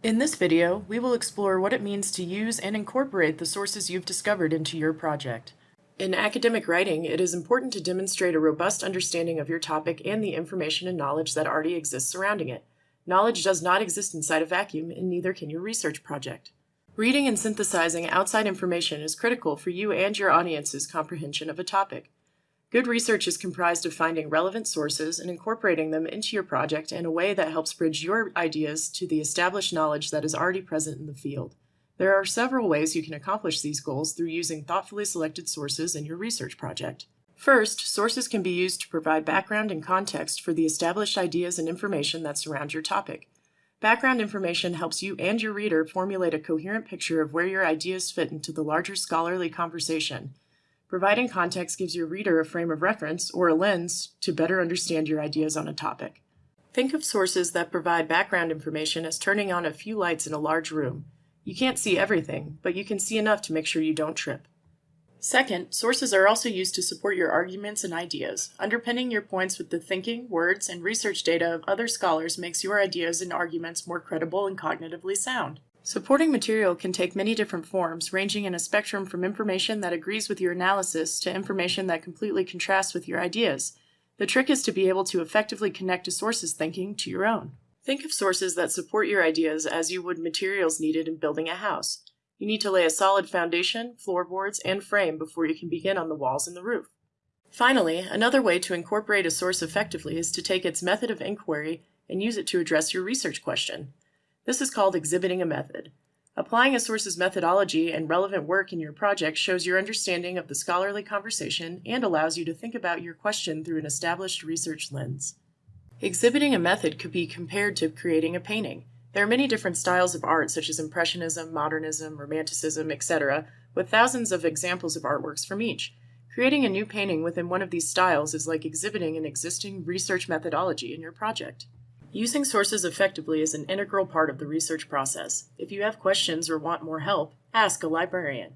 In this video, we will explore what it means to use and incorporate the sources you've discovered into your project. In academic writing, it is important to demonstrate a robust understanding of your topic and the information and knowledge that already exists surrounding it. Knowledge does not exist inside a vacuum, and neither can your research project. Reading and synthesizing outside information is critical for you and your audience's comprehension of a topic. Good research is comprised of finding relevant sources and incorporating them into your project in a way that helps bridge your ideas to the established knowledge that is already present in the field. There are several ways you can accomplish these goals through using thoughtfully selected sources in your research project. First, sources can be used to provide background and context for the established ideas and information that surround your topic. Background information helps you and your reader formulate a coherent picture of where your ideas fit into the larger scholarly conversation Providing context gives your reader a frame of reference or a lens to better understand your ideas on a topic. Think of sources that provide background information as turning on a few lights in a large room. You can't see everything, but you can see enough to make sure you don't trip. Second, sources are also used to support your arguments and ideas. Underpinning your points with the thinking, words, and research data of other scholars makes your ideas and arguments more credible and cognitively sound. Supporting material can take many different forms, ranging in a spectrum from information that agrees with your analysis to information that completely contrasts with your ideas. The trick is to be able to effectively connect a source's thinking to your own. Think of sources that support your ideas as you would materials needed in building a house. You need to lay a solid foundation, floorboards, and frame before you can begin on the walls and the roof. Finally, another way to incorporate a source effectively is to take its method of inquiry and use it to address your research question. This is called exhibiting a method. Applying a source's methodology and relevant work in your project shows your understanding of the scholarly conversation and allows you to think about your question through an established research lens. Exhibiting a method could be compared to creating a painting. There are many different styles of art such as Impressionism, Modernism, Romanticism, etc., with thousands of examples of artworks from each. Creating a new painting within one of these styles is like exhibiting an existing research methodology in your project. Using sources effectively is an integral part of the research process. If you have questions or want more help, ask a librarian.